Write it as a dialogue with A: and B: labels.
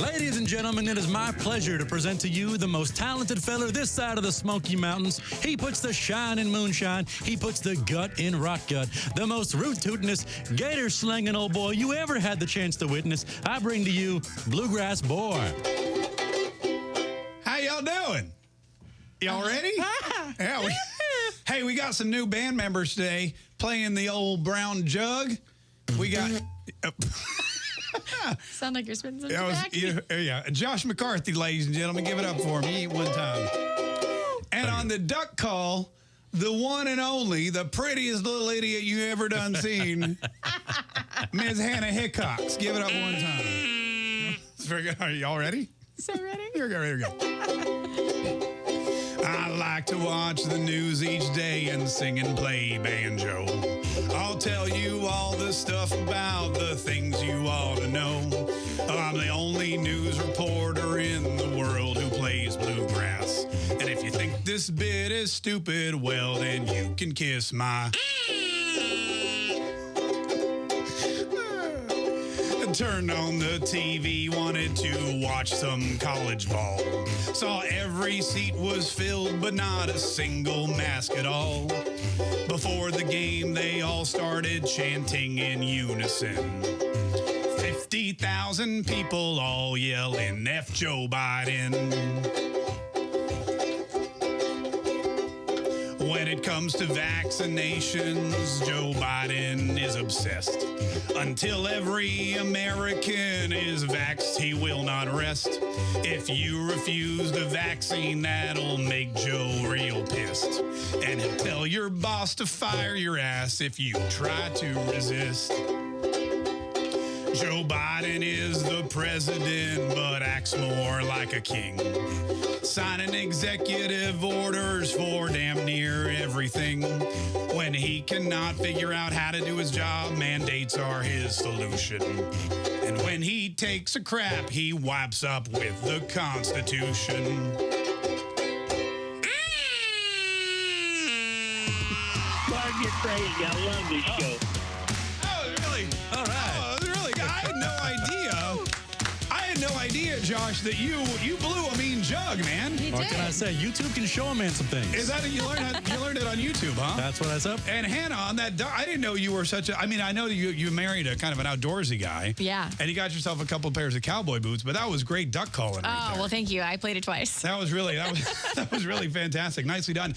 A: Ladies and gentlemen, it is my pleasure to present to you the most talented feller this side of the Smoky Mountains. He puts the shine in moonshine. He puts the gut in rotgut. The most root tootinest, gator slinging old boy you ever had the chance to witness. I bring to you Bluegrass Boy.
B: How y'all doing? Y'all uh-huh. ready? yeah. We, hey, we got some new band members today playing the old brown jug. We got.
C: Sound like you're spitting some
B: That was, yeah, yeah, Josh McCarthy, ladies and gentlemen. Give it up for him. He ain't one time. And on the duck call, the one and only, the prettiest little idiot you ever done seen, Ms. Hannah Hickox. Give it up one time. It's very good. Are y'all ready?
C: So ready?
B: Here we go, here we go. I like to watch the news each day and sing and play banjo. I'm the only news reporter in the world who plays bluegrass. And if you think this bit is stupid, well, then you can kiss my. Turned on the TV, wanted to watch some college ball. Saw every seat was filled, but not a single mask at all. Before the game, they all started chanting in unison. 50,000 people all yelling F Joe Biden. When it comes to vaccinations, Joe Biden is obsessed. Until every American is vaxxed, he will not rest. If you refuse the vaccine, that'll make Joe real pissed. And he'll tell your boss to fire your ass if you try to resist. Joe Biden is the president, but acts more like a king. Signing executive orders for damn near everything. When he cannot figure out how to do his job, mandates are his solution. And when he takes a crap, he wipes up with the Constitution.
D: Mark, you're crazy. I love this show.
B: Had no idea, Josh, that you you blew a mean jug, man.
C: He
A: What
C: did.
A: can I say? YouTube can show a man some things.
B: Is that you learned? how- You learned it on YouTube, huh?
A: That's what I said.
B: And Hannah, on that, I didn't know you were such a. I mean, I know you you married a kind of an outdoorsy guy.
C: Yeah.
B: And you got yourself a couple pairs of cowboy boots, but that was great duck calling. right
C: Oh,
B: there.
C: well, thank you. I played it twice.
B: that was really that was that was really fantastic. Nicely done.